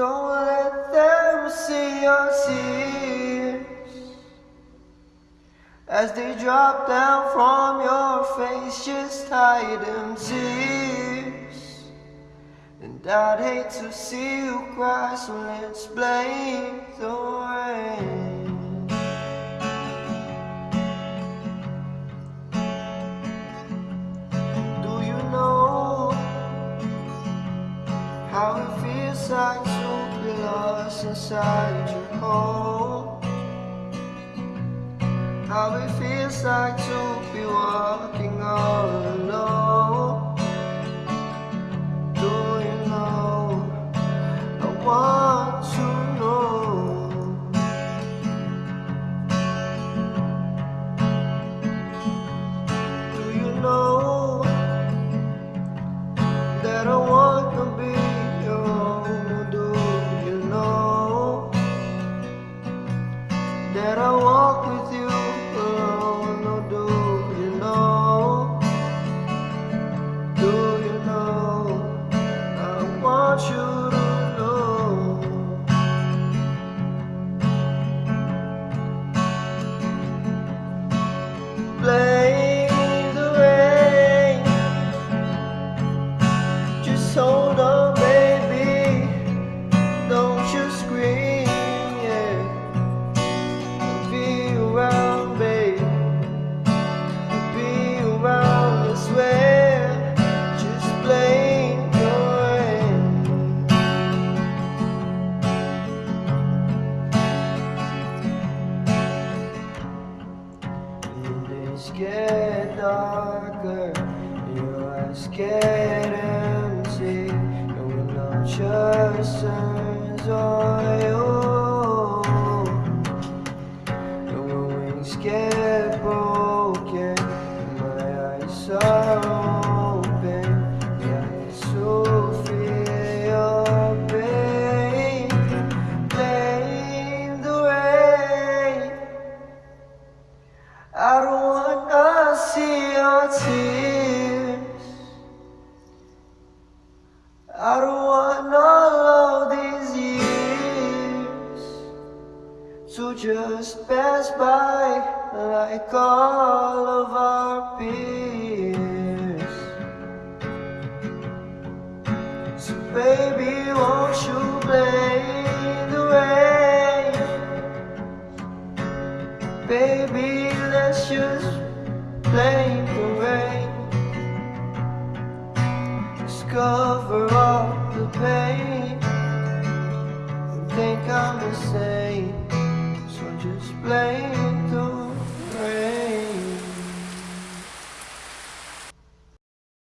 Don't let them see your tears as they drop down from your face. Just hide them tears, and I'd hate to see you cry. So let's blame the rain. Do you know how it feels like inside your home? How it feels like to be walking all alone. Darker, your eyes get empty, and when no just turns on you, and when wings get broken, I don't want all of these years to just pass by like all of our peers. So baby, won't you blame the rain? Baby, let's just blame the rain. Just the pain. And think I'm insane. So just blame